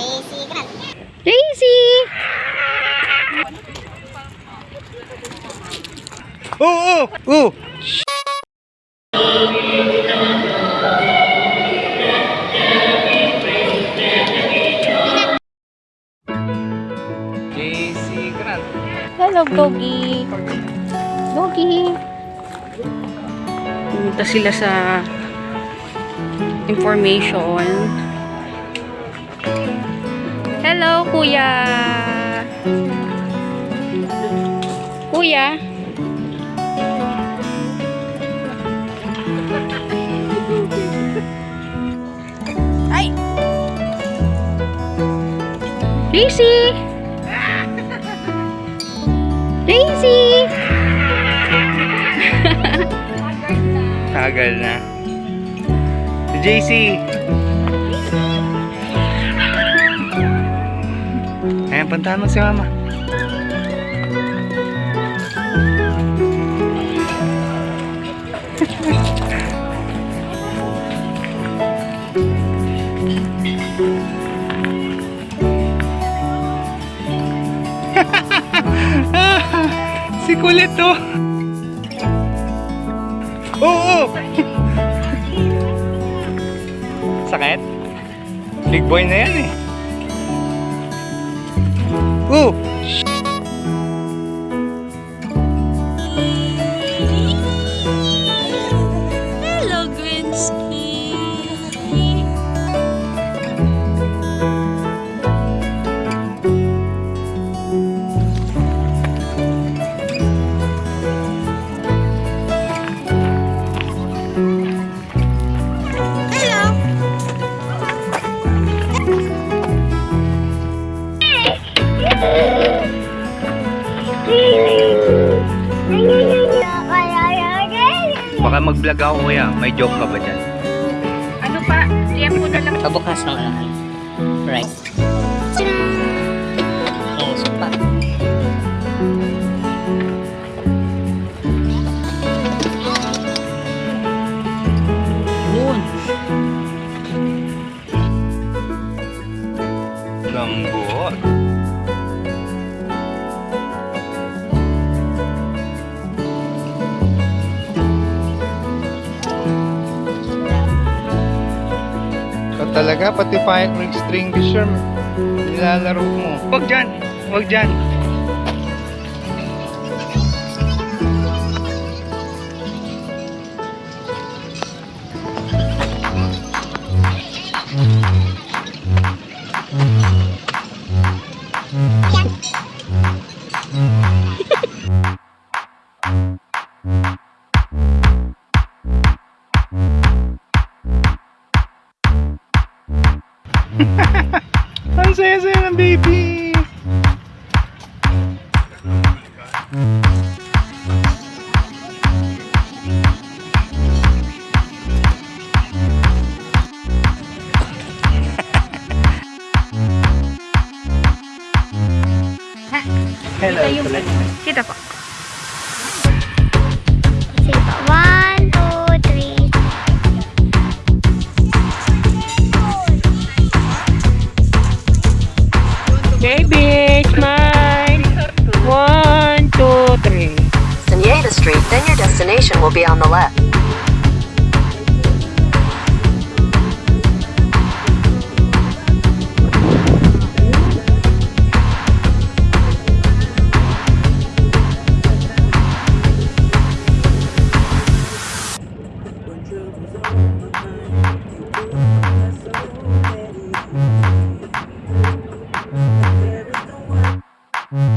JC Grant. Daisy! Oh, oh, JC Grant. Hello, Gogi. Gogi. Pumunta sila sa information. Hello, kuya. Kuya. Ay! Daisy! Daisy! Tagal na. JC. Ayan, puntahan mo si mama. si kulit to. Oo! Sakit? Big boy na yan eh. Oo! Baka mag-vlog ako kuya. May joke ka ba dyan? Ano pa? Tiempo na lang. Pabukas ng ano. Right. Talaga, pati fire extinguisher, nilalaro mo. Huwag dyan! Huwag dyan! Ang saya-saya ng baby! Hello, Kita po. Baby, smile. One, two, three. Suneda Street, then your destination will be on the left.